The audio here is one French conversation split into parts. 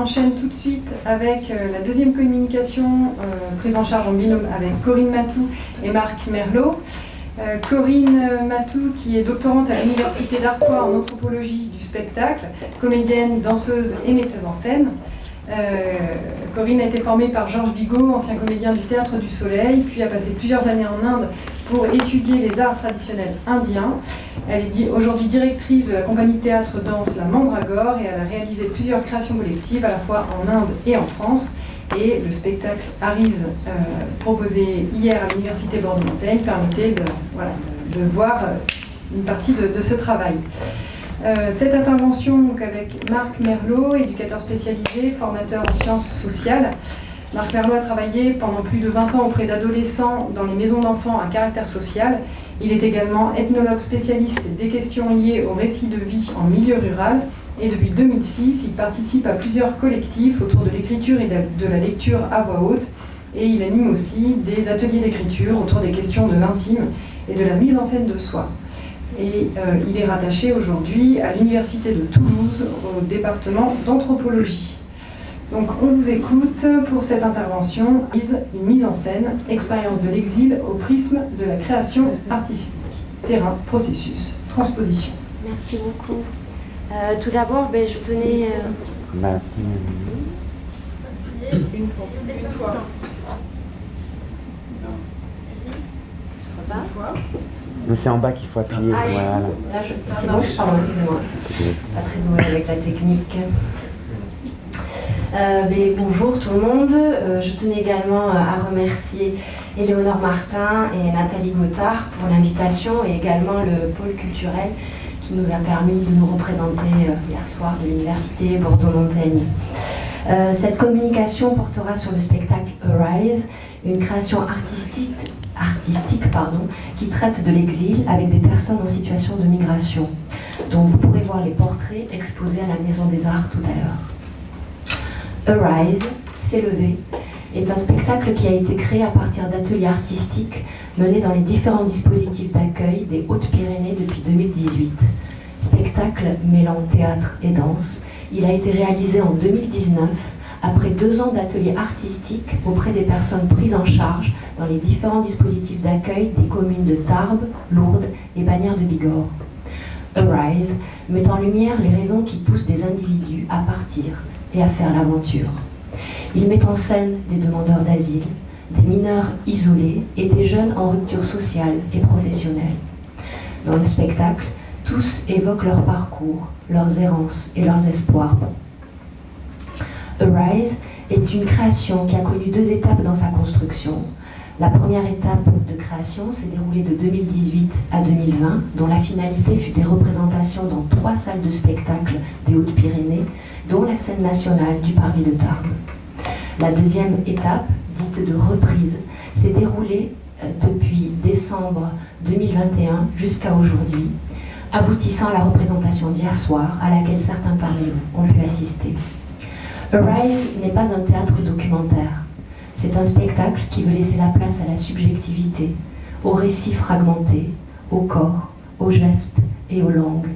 Enchaîne tout de suite avec euh, la deuxième communication euh, prise en charge en binôme avec Corinne Matou et Marc Merlot. Euh, Corinne Matou, qui est doctorante à l'Université d'Artois en anthropologie du spectacle, comédienne, danseuse et metteuse en scène. Corinne a été formée par Georges Bigot, ancien comédien du Théâtre du Soleil, puis a passé plusieurs années en Inde pour étudier les arts traditionnels indiens. Elle est aujourd'hui directrice de la compagnie théâtre-danse La Mandragore et elle a réalisé plusieurs créations collectives à la fois en Inde et en France. Et le spectacle Arise, euh, proposé hier à l'Université Bordeaux-Montaigne, permettait de, voilà, de, voir euh, une partie de, ce travail. Euh, cette intervention avec Marc Merlot, éducateur spécialisé, formateur en sciences sociales, Marc Merlot a travaillé pendant plus de 20 ans auprès d'adolescents dans les maisons d'enfants à caractère social. Il est également ethnologue spécialiste des questions liées au récit de vie en milieu rural. Et depuis 2006, il participe à plusieurs collectifs autour de l'écriture et de la lecture à voix haute. Et il anime aussi des ateliers d'écriture autour des questions de l'intime et de la mise en scène de soi. Et euh, il est rattaché aujourd'hui à l'Université de Toulouse, au département d'anthropologie. Donc on vous écoute pour cette intervention, une mise en scène, expérience de l'exil au prisme de la création artistique. Terrain, processus, transposition. Merci beaucoup. Euh, tout d'abord, ben, je tenais... Euh... Une fois. Mais c'est en bas qu'il faut appuyer. Ah, voilà. Là, je... C'est bon Pardon, excusez-moi. Pas très doué avec la technique. Euh, bonjour tout le monde. Euh, je tenais également euh, à remercier Éléonore Martin et Nathalie Gothard pour l'invitation et également le pôle culturel qui nous a permis de nous représenter hier soir de l'université Bordeaux-Montaigne. cette communication portera sur le spectacle Arise, une création artistique, artistique pardon, qui traite de l'exil avec des personnes en situation de migration, dont vous pourrez voir les portraits exposés à la Maison des Arts tout à l'heure. Arise, S'élever, est un spectacle qui a été créé à partir d'ateliers artistiques menés dans les différents dispositifs d'accueil des Hautes-Pyrénées depuis 2018. Spectacle mêlant théâtre et danse, il a été réalisé en 2019 après deux ans d'ateliers artistiques auprès des personnes prises en charge dans les différents dispositifs d'accueil des communes de Tarbes, Lourdes et Bagnères de Bigorre. Arise met en lumière les raisons qui poussent des individus à partir et à faire l'aventure. Il met en scène des demandeurs d'asile, des mineurs isolés et des jeunes en rupture sociale et professionnelle. Dans le spectacle, tous évoquent leur parcours, leurs errances et leurs espoirs. Arise est une création qui a connu deux étapes dans sa construction. La première étape de création s'est déroulée de 2018 à 2020, dont la finalité fut des représentations dans trois salles de spectacle des Hautes-Pyrénées, dont la scène nationale du Parvis de Tarbes. La deuxième étape, dite de reprise, s'est déroulée euh, depuis décembre 2021 jusqu'à aujourd'hui, aboutissant à la représentation d'hier soir, à laquelle certains parmi vous ont pu assister. Arise n'est pas un théâtre documentaire. C'est un spectacle qui veut laisser la place à la subjectivité, aux récits fragmentés, au corps, aux gestes et aux langues.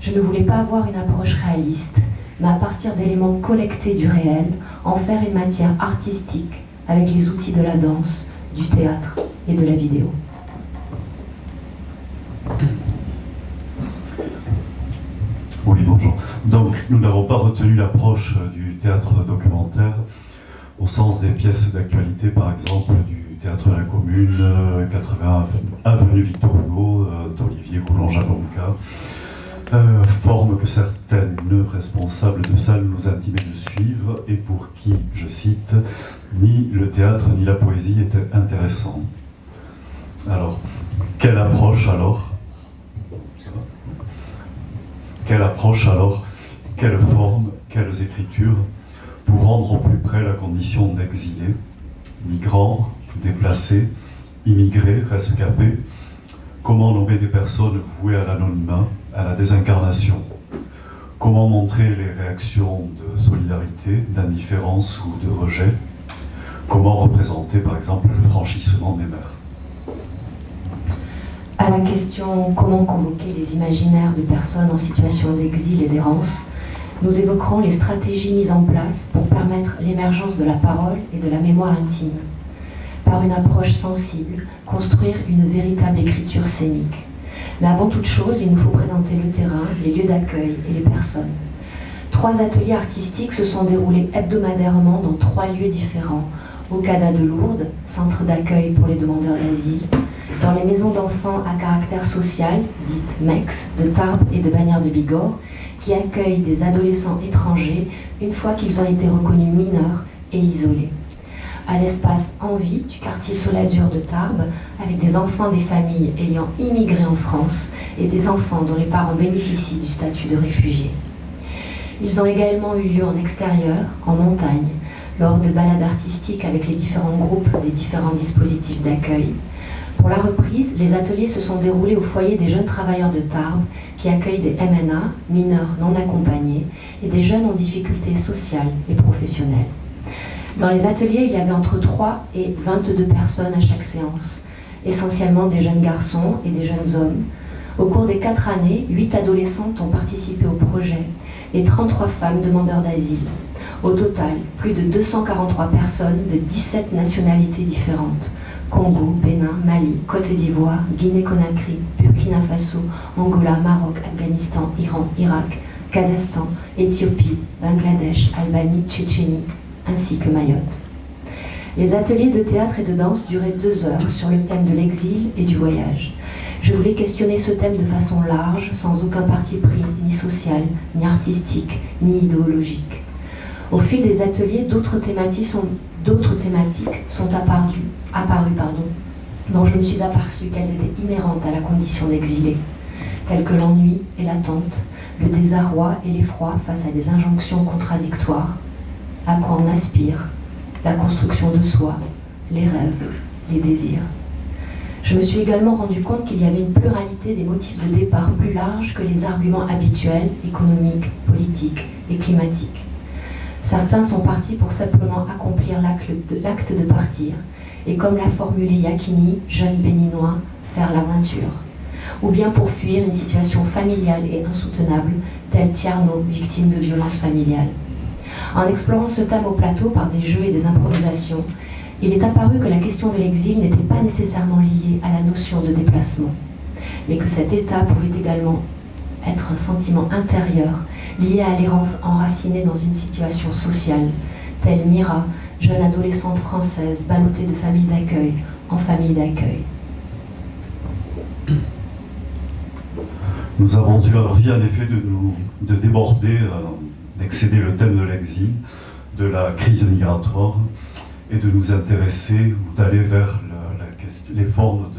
Je ne voulais pas avoir une approche réaliste, mais à partir d'éléments collectés du réel, en faire une matière artistique avec les outils de la danse, du théâtre et de la vidéo. Oui, bonjour. Donc, nous n'avons pas retenu l'approche du théâtre documentaire au sens des pièces d'actualité, par exemple, du théâtre de la Commune, 80 avenue Victor Hugo, euh, d'Olivier Coulon-Jabonca, euh, forme que certaines responsables de salles nous intimaient de suivre et pour qui, je cite, ni le théâtre ni la poésie étaient intéressants. Alors, quelle approche alors? Quelle approche alors? Quelle forme Quelles écritures Pour rendre au plus près la condition d'exilés, migrants, déplacés, immigrés, rescapés Comment nommer des personnes vouées à l'anonymat à la désincarnation? Comment montrer les réactions de solidarité, d'indifférence ou de rejet? Comment représenter par exemple le franchissement des mers? À la question comment convoquer les imaginaires de personnes en situation d'exil et d'errance, Nous évoquerons les stratégies mises en place pour permettre l'émergence de la parole et de la mémoire intime. Par une approche sensible, construire une véritable écriture scénique. Mais avant toute chose, il nous faut présenter le terrain, les lieux d'accueil et les personnes. Trois ateliers artistiques se sont déroulés hebdomadairement dans trois lieux différents. Au CADA de Lourdes, centre d'accueil pour les demandeurs d'asile, dans les maisons d'enfants à caractère social, dites MEX, de Tarbes et de Bagnères de Bigorre, qui accueillent des adolescents étrangers une fois qu'ils ont été reconnus mineurs et isolés. À l'espace Envie du quartier Solazur de Tarbes, avec des enfants des familles ayant immigré en France et des enfants dont les parents bénéficient du statut de réfugiés. Ils ont également eu lieu en extérieur, en montagne, lors de balades artistiques avec les différents groupes des différents dispositifs d'accueil. Pour la reprise, les ateliers se sont déroulés au foyer des jeunes travailleurs de Tarbes qui accueillent des MNA, mineurs non accompagnés, et des jeunes en difficulté sociale et professionnelle. Dans les ateliers, il y avait entre 3 et 22 personnes à chaque séance, essentiellement des jeunes garçons et des jeunes hommes. Au cours des quatre années, 8 adolescentes ont participé au projet et 33 femmes demandeurs d'asile. Au total, plus de 243 personnes de 17 nationalités différentes. Congo, Bénin, Mali, Côte d'Ivoire, Guinée-Conakry, Burkina Faso, Angola, Maroc, Afghanistan, Iran, Irak, Kazakhstan, Éthiopie, Bangladesh, Albanie, Tchétchénie, ainsi que Mayotte. Les ateliers de théâtre et de danse duraient deux heures sur le thème de l'exil et du voyage. Je voulais questionner ce thème de façon large, sans aucun parti pris, ni social, ni artistique, ni idéologique. Au fil des ateliers, d'autres thématiques sont, thématiques sont apparues, apparues pardon, dont je me suis aperçue qu'elles étaient inhérentes à la condition d'exilé, telles que l'ennui et l'attente, le désarroi et l'effroi face à des injonctions contradictoires, à quoi on aspire, la construction de soi, les rêves, les désirs. Je me suis également rendu compte qu'il y avait une pluralité des motifs de départ plus larges que les arguments habituels, économiques, politiques et climatiques. Certains sont partis pour simplement accomplir l'acte de partir, et comme l'a formulé Yakini, jeune béninois, faire l'aventure. Ou bien pour fuir une situation familiale et insoutenable, telle Tierno, victime de violences familiales. En explorant ce thème au plateau par des jeux et des improvisations, il est apparu que la question de l'exil n'était pas nécessairement liée à la notion de déplacement, mais que cet état pouvait également être un sentiment intérieur lié à l'errance enracinée dans une situation sociale, telle Mira, jeune adolescente française ballottée de famille d'accueil en famille d'accueil. Nous avons eu envie en effet de nous de déborder, euh, d'excéder le thème de l'exil, de la crise migratoire, et de nous intéresser ou d'aller vers les formes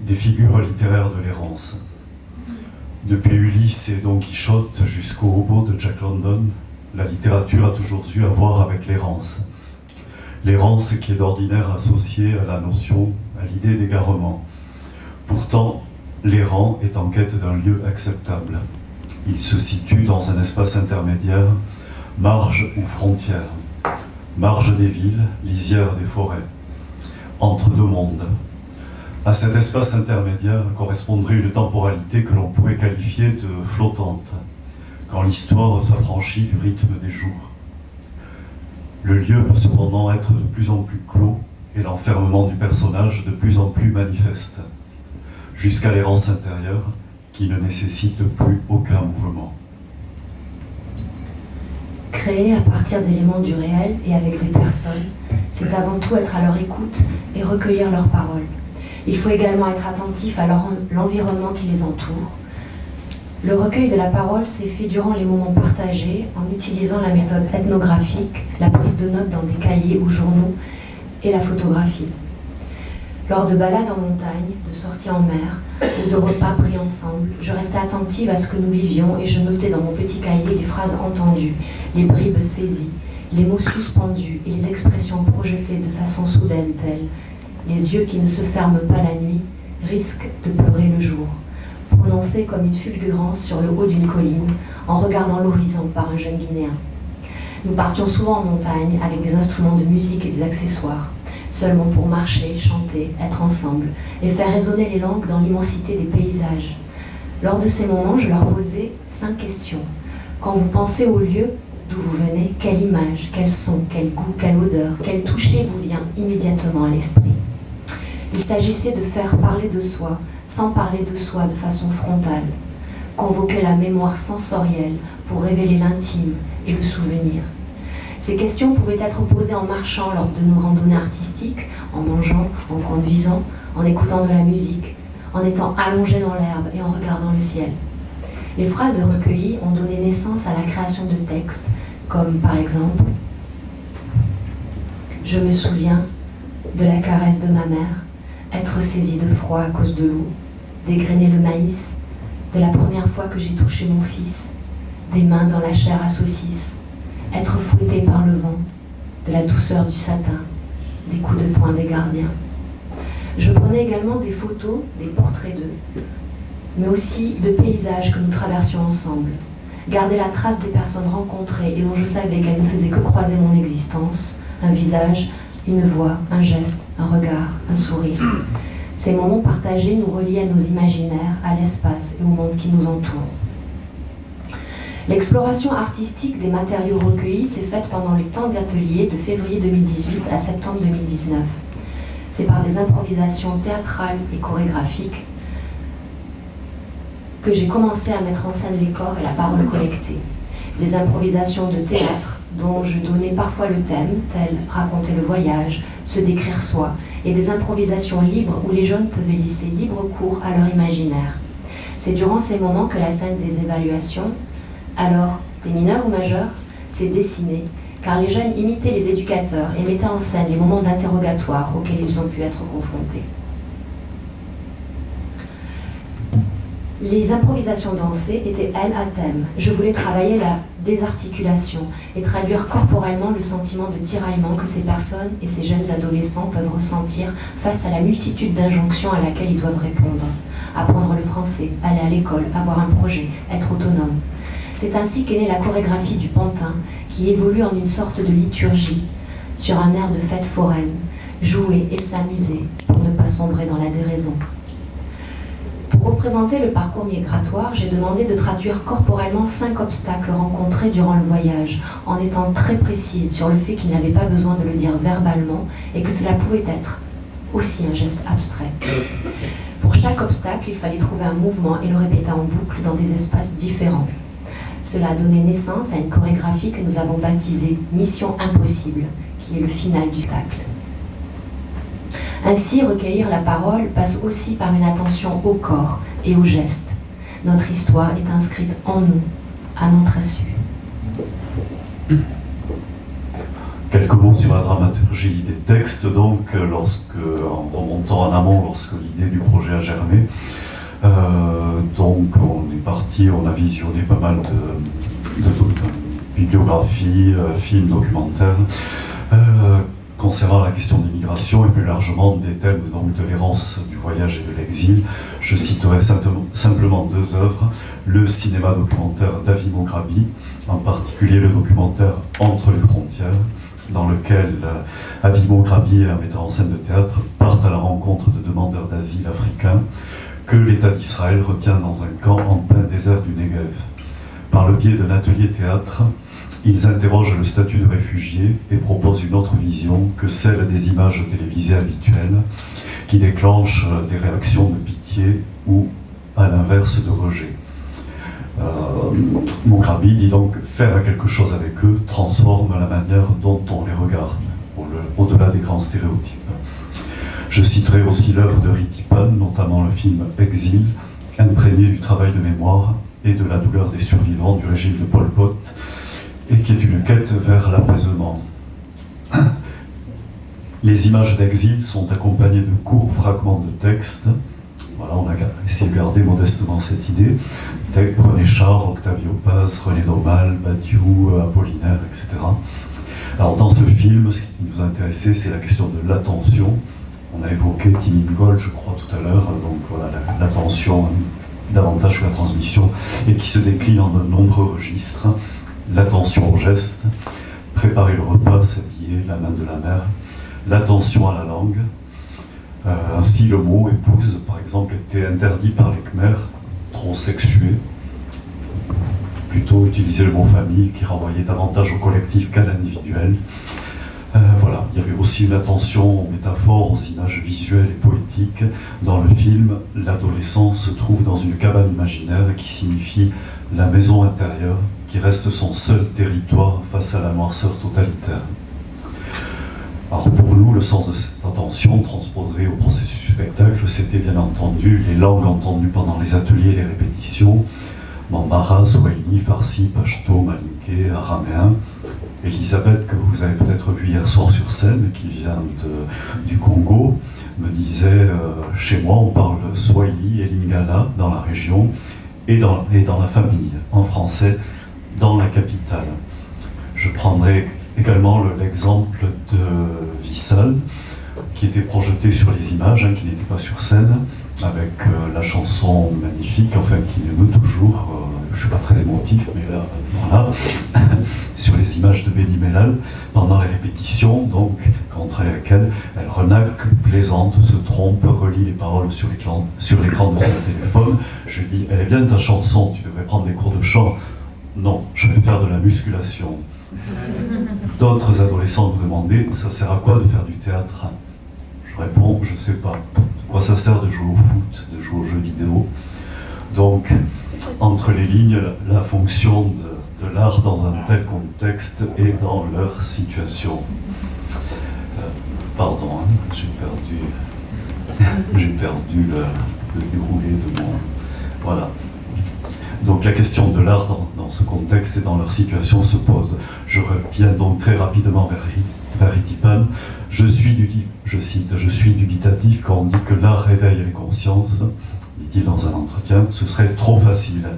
des figures littéraires de l'errance. Depuis Ulysse et Don Quichotte jusqu'au robot de Jack London, la littérature a toujours eu à voir avec l'errance. L'errance qui est d'ordinaire associée à la notion, à l'idée d'égarement. Pourtant, l'errant est en quête d'un lieu acceptable. Il se situe dans un espace intermédiaire, marge ou frontière marge des villes, lisière des forêts, entre deux mondes. À cet espace intermédiaire correspondrait une temporalité que l'on pourrait qualifier de flottante, quand l'histoire s'affranchit du rythme des jours. Le lieu peut cependant être de plus en plus clos et l'enfermement du personnage de plus en plus manifeste, jusqu'à l'errance intérieure qui ne nécessite plus aucun mouvement créer à partir d'éléments du réel et avec des personnes, c'est avant tout être à leur écoute et recueillir leurs paroles. Il faut également être attentif à l'environnement qui les entoure. Le recueil de la parole s'est fait durant les moments partagés en utilisant la méthode ethnographique, la prise de notes dans des cahiers ou journaux et la photographie. Lors de balades en montagne, de sorties en mer ou de repas pris ensemble, je restais attentive à ce que nous vivions et je notais dans mon petit cahier les phrases entendues, les bribes saisies, les mots suspendus et les expressions projetées de façon soudaine telles Les yeux qui ne se ferment pas la nuit risquent de pleurer le jour, comme une fulgurance sur le haut d'une colline en regardant l'horizon par un jeune Guinéen. Nous partions souvent en montagne avec des instruments de musique et des accessoires seulement pour marcher, chanter, être ensemble et faire résonner les langues dans l'immensité des paysages. Lors de ces moments, je leur posais cinq questions. Quand vous pensez au lieu d'où vous venez, quelle image, quel son, quel goût, quelle odeur, quel toucher vous vient immédiatement à l'esprit? Il s'agissait de faire parler de soi, sans parler de soi de façon frontale, convoquer la mémoire sensorielle pour révéler l'intime et le souvenir. Ces questions pouvaient être posées en marchant lors de nos randonnées artistiques, en mangeant, en conduisant, en écoutant de la musique, en étant allongé dans l'herbe et en regardant le ciel. Les phrases recueillies ont donné naissance à la création de textes, comme par exemple Je me souviens de la caresse de ma mère, être saisie de froid à cause de l'eau, dégrainer le maïs, de la première fois que j'ai touché mon fils, des mains dans la chair à saucisse, être fouetté par le vent, de la douceur du satin, des coups de poing des gardiens. Je prenais également des photos, des portraits d'eux, mais aussi de paysages que nous traversions ensemble. Garder la trace des personnes rencontrées et dont je savais qu'elles ne faisaient que croiser mon existence, un visage, une voix, un geste, un regard, un sourire. Ces moments partagés nous relient à nos imaginaires, à l'espace et au monde qui nous entoure. L'exploration artistique des matériaux recueillis s'est faite pendant les temps d'atelier de février 2018 à septembre 2019. C'est par des improvisations théâtrales et chorégraphiques que j'ai commencé à mettre en scène les corps et la parole collectée. Des improvisations de théâtre dont je donnais parfois le thème, tel raconter le voyage, se décrire soi, et des improvisations libres où les jeunes peuvent laisser libre cours à leur imaginaire. C'est durant ces moments que la scène des évaluations, alors des mineurs ou majeurs, s'est dessinée, car les jeunes imitaient les éducateurs et mettaient en scène les moments d'interrogatoire auxquels ils ont pu être confrontés. Les improvisations dansées étaient, elles, à thème. Je voulais travailler la désarticulation et traduire corporellement le sentiment de tiraillement que ces personnes et ces jeunes adolescents peuvent ressentir face à la multitude d'injonctions à laquelle ils doivent répondre. Apprendre le français, aller à l'école, avoir un projet, être autonome. C'est ainsi qu'est née la chorégraphie du pantin, qui évolue en une sorte de liturgie, sur un air de fête foraine, jouer et s'amuser pour ne pas sombrer dans la déraison. Pour représenter le parcours migratoire, j'ai demandé de traduire corporellement cinq obstacles rencontrés durant le voyage, en étant très précise sur le fait qu'il n'avait pas besoin de le dire verbalement et que cela pouvait être aussi un geste abstrait. Pour chaque obstacle, il fallait trouver un mouvement et le répéter en boucle dans des espaces différents. Cela a donné naissance à une chorégraphie que nous avons baptisée Mission Impossible, qui est le final du spectacle. Ainsi, recueillir la parole passe aussi par une attention au corps et aux gestes. Notre histoire est inscrite en nous, à notre insu. Quelques mots sur la dramaturgie des textes, donc, lorsque, en remontant en amont, lorsque l'idée du projet a germé. Euh, donc, on est parti, on a visionné pas mal de, bibliographies, euh, films, documentaires. Euh, concernant la question de l'immigration et plus largement des thèmes donc, de l'errance, du voyage et de l'exil, je citerai simplement deux œuvres, le cinéma documentaire d'Avimo Grabi, en particulier le documentaire Entre les frontières, dans lequel euh, Avimo Grabi, un metteur en scène de théâtre, part à la rencontre de demandeurs d'asile africains que l'État d'Israël retient dans un camp en plein désert du Negev. Par le biais d'un atelier théâtre, ils interrogent le statut de réfugié et proposent une autre vision que celle des images télévisées habituelles qui déclenchent des réactions de pitié ou, à l'inverse, de rejet. Euh, dit donc faire quelque chose avec eux transforme la manière dont on les regarde, au-delà des grands stéréotypes. Je citerai aussi l'œuvre de Ritipan, notamment le film Exil, imprégné du travail de mémoire et de la douleur des survivants du régime de Pol Pot, et qui est une quête vers l'apaisement. Les images d'exil sont accompagnées de courts fragments de texte. Voilà, on a essayé de garder modestement cette idée. René Char, Octavio Paz, René Nomal, Badiou, Apollinaire, etc. Alors dans ce film, ce qui nous a intéressé, c'est la question de l'attention. On a évoqué Timine Gold, je crois, tout à l'heure. Donc voilà, l'attention davantage que la transmission, et qui se décline en de nombreux registres l'attention au geste, préparer le repas, s'habiller, la main de la mère, l'attention à la langue. Euh, ainsi, le mot épouse, par exemple, était interdit par les Khmers, trop sexué, plutôt utilisé le mot famille qui renvoyait davantage au collectif qu'à l'individuel. Euh, voilà, il y avait aussi une attention aux métaphores, aux images visuelles et poétiques. Dans le film, l'adolescent se trouve dans une cabane imaginaire qui signifie la maison intérieure, reste son seul territoire face à la noirceur totalitaire. Alors pour nous, le sens de cette attention transposée au processus spectacle, c'était bien entendu les langues entendues pendant les ateliers les répétitions, Mambara, Swahili, Farsi, Pashto, Malinké, Araméen. Elisabeth, que vous avez peut-être vu hier soir sur scène, qui vient du Congo, me disait euh, chez moi on parle Swahili et Lingala dans la région et dans la famille, en français, dans la capitale. Je prendrai également l'exemple de Vissal, qui était projeté sur les images, hein, qui n'était pas sur scène, avec euh, la chanson magnifique, enfin qui m'émeut toujours, euh, je ne suis pas très émotif, mais là, voilà, sur les images de Benny Mellal, pendant les répétitions, donc, contre laquelle elle renacle, plaisante, se trompe, relit les paroles sur l'écran de son téléphone. Je lui dis, elle est bien ta chanson, tu devrais prendre des cours de chant. Non, je vais faire de la musculation. D'autres adolescents me demandaient, ça sert à quoi de faire du théâtre? Je réponds, je ne sais pas. Quoi ça sert de jouer au foot, de jouer aux jeux vidéo? Donc, entre les lignes, la, fonction de, l'art dans un tel contexte et dans leur situation. Euh, pardon, hein, j'ai perdu, perdu le déroulé de mon... Voilà. Donc la question de l'art dans, ce contexte et dans leur situation se pose. Je reviens donc très rapidement vers, vers Je suis, du, je cite, je suis dubitatif quand on dit que l'art réveille les consciences, dit-il dans un entretien, ce serait trop facile.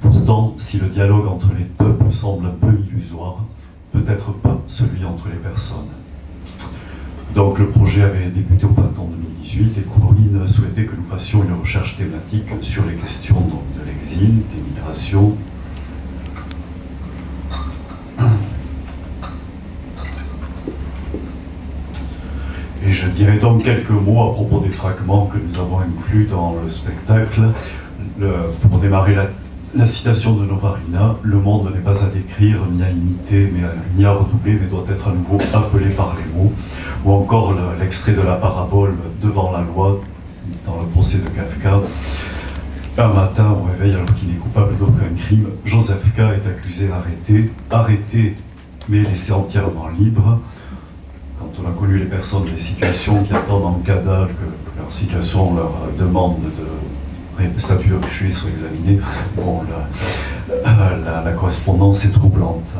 Pourtant, si le dialogue entre les peuples semble un peu illusoire, peut-être pas celui entre les personnes. Donc le projet avait débuté au printemps 2018 et Courine souhaitait que nous fassions une recherche thématique sur les questions de l'exil, des migrations. Et je dirais donc quelques mots à propos des fragments que nous avons inclus dans le spectacle. pour démarrer la la citation de Novarina, le monde n'est pas à décrire, ni à imiter, mais ni à redoubler, mais doit être à nouveau appelé par les mots. Ou encore l'extrait de la parabole devant la loi, dans le procès de Kafka. Un matin, au réveil, alors qu'il n'est coupable d'aucun crime, Joseph K. est accusé, arrêté, arrêté, mais laissé entièrement libre. Quand on a connu les personnes, les situations qui attendent en cadavre, que leur situation leur demande de statut objet soit examiné. Bon, la, la, correspondance est troublante.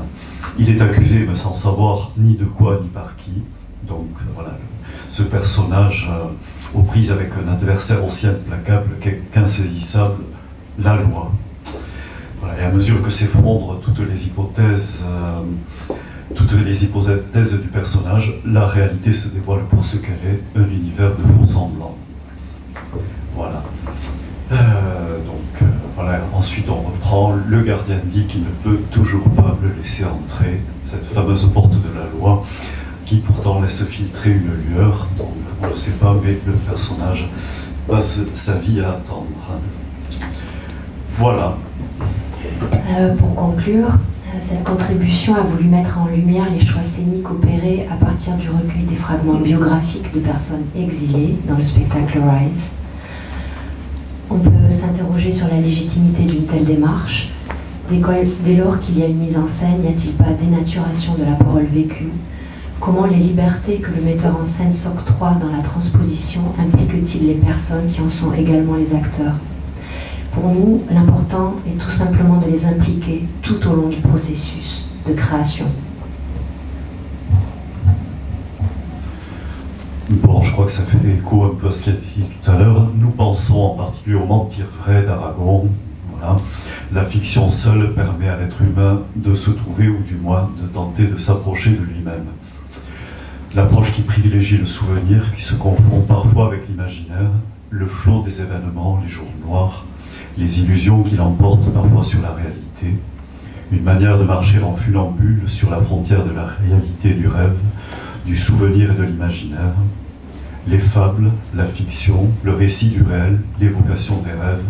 Il est accusé, mais sans savoir ni de quoi ni par qui. Donc voilà, ce personnage euh, aux prises avec un adversaire aussi implacable qu'insaisissable, la loi. Voilà, et à mesure que s'effondrent toutes les hypothèses, euh, toutes les hypothèses du personnage, la réalité se dévoile pour ce qu'elle est, un univers de faux semblants. Voilà. Euh, donc euh, voilà, ensuite on reprend, le gardien dit qu'il ne peut toujours pas le laisser entrer, cette fameuse porte de la loi, qui pourtant laisse filtrer une lueur, donc on ne le sait pas, mais le personnage passe sa vie à attendre. Voilà. Euh, pour conclure, cette contribution a voulu mettre en lumière les choix scéniques opérés à partir du recueil des fragments biographiques de personnes exilées dans le spectacle Rise. On peut s'interroger sur la légitimité d'une telle démarche. Dès lors qu'il y a une mise en scène, n'y a-t-il pas dénaturation de la parole vécue? Comment les libertés que le metteur en scène s'octroie dans la transposition impliquent-ils les personnes qui en sont également les acteurs? Pour nous, l'important est tout simplement de les impliquer tout au long du processus de création. Bon, je crois que ça fait écho un peu à ce qui a été dit tout à l'heure. Nous pensons en particulier au mentir vrai d'Aragon. Voilà. La fiction seule permet à l'être humain de se trouver, ou du moins de tenter de s'approcher de lui-même. L'approche qui privilégie le souvenir, qui se confond parfois avec l'imaginaire, le flot des événements, les jours noirs, les illusions qui l'emportent parfois sur la réalité, une manière de marcher en funambule sur la frontière de la réalité et du rêve, du souvenir et de l'imaginaire, les fables, la fiction, le récit du réel, l'évocation des rêves,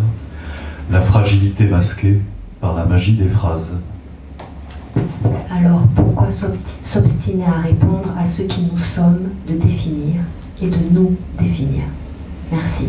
la fragilité masquée par la magie des phrases. Alors pourquoi s'obstiner à répondre à ce qui nous sommes de définir et de nous définir? Merci.